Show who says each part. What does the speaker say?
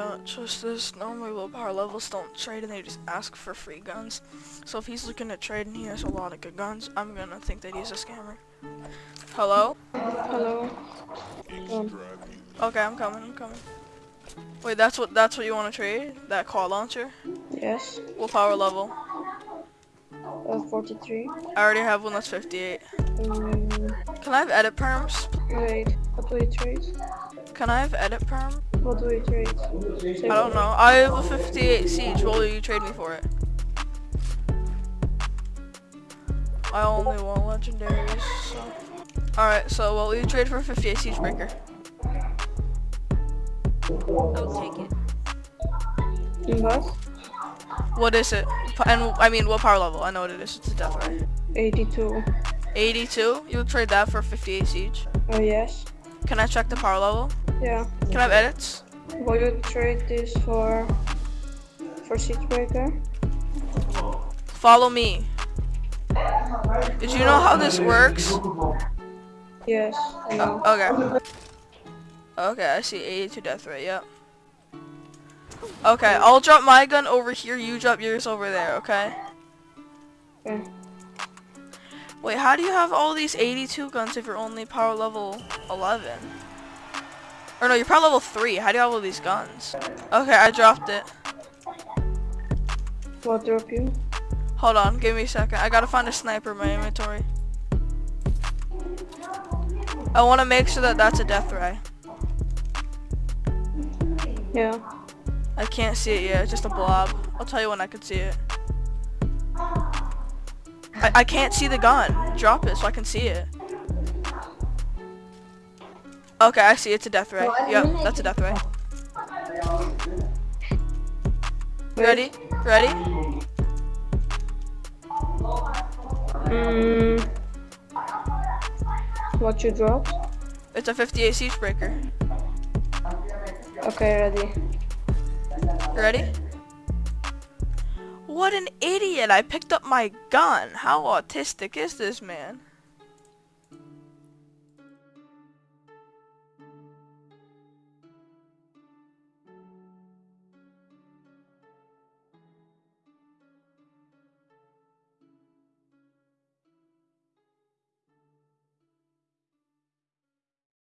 Speaker 1: Uh, just this, normally low power levels don't trade and they just ask for free guns. So if he's looking to trade and he has a lot of good guns, I'm gonna think that he's a scammer. Hello?
Speaker 2: Hello. Um,
Speaker 1: Okay, I'm coming, I'm coming. Wait, that's what that's what you want to trade? That car launcher?
Speaker 2: yes.
Speaker 1: What power level?
Speaker 2: Uh, 43.
Speaker 1: I already have one that's 58.
Speaker 2: Um,
Speaker 1: Can I have edit perms?
Speaker 2: wait. What do we trade?
Speaker 1: Can I have edit perm?
Speaker 2: What do we trade?
Speaker 1: I don't know. I have a 58 siege. What will you trade me for it? I only want legendaries. So. Alright, so what will you trade for a 58 siege breaker?
Speaker 3: I'll take it.
Speaker 2: In what?
Speaker 1: What is it? And I mean, what power level? I know what it is. It's a death ray.
Speaker 2: 82.
Speaker 1: 82. You'll trade that for 58 siege.
Speaker 2: Oh, yes.
Speaker 1: Can I check the power level?
Speaker 2: Yeah.
Speaker 1: Can I have edits?
Speaker 2: Will you trade this for for siege breaker?
Speaker 1: Follow me. Did you know how this works?
Speaker 2: Yes. I know.
Speaker 1: Oh, okay. Okay, I see 82 death ray, yep. Okay, I'll drop my gun over here, you drop yours over there, okay?
Speaker 2: Okay.
Speaker 1: Wait, how do you have all these 82 guns if you're only power level 11? Or no, you're power level 3. How do you have all these guns? Okay, I dropped it.
Speaker 2: What drop you?
Speaker 1: Hold on, give me a second. I gotta find a sniper in my inventory. I want to make sure that that's a death ray.
Speaker 2: Yeah.
Speaker 1: I can't see it yet, it's just a blob. I'll tell you when I can see it. I, I can't see the gun. Drop it so I can see it. Okay, I see it's a death ray. Yep, that's a death ray. Ready? Ready?
Speaker 2: Mm, what you dropped?
Speaker 1: It's a 58 siege breaker.
Speaker 2: Okay, ready.
Speaker 1: Ready? What an idiot! I picked up my gun. How autistic is this man?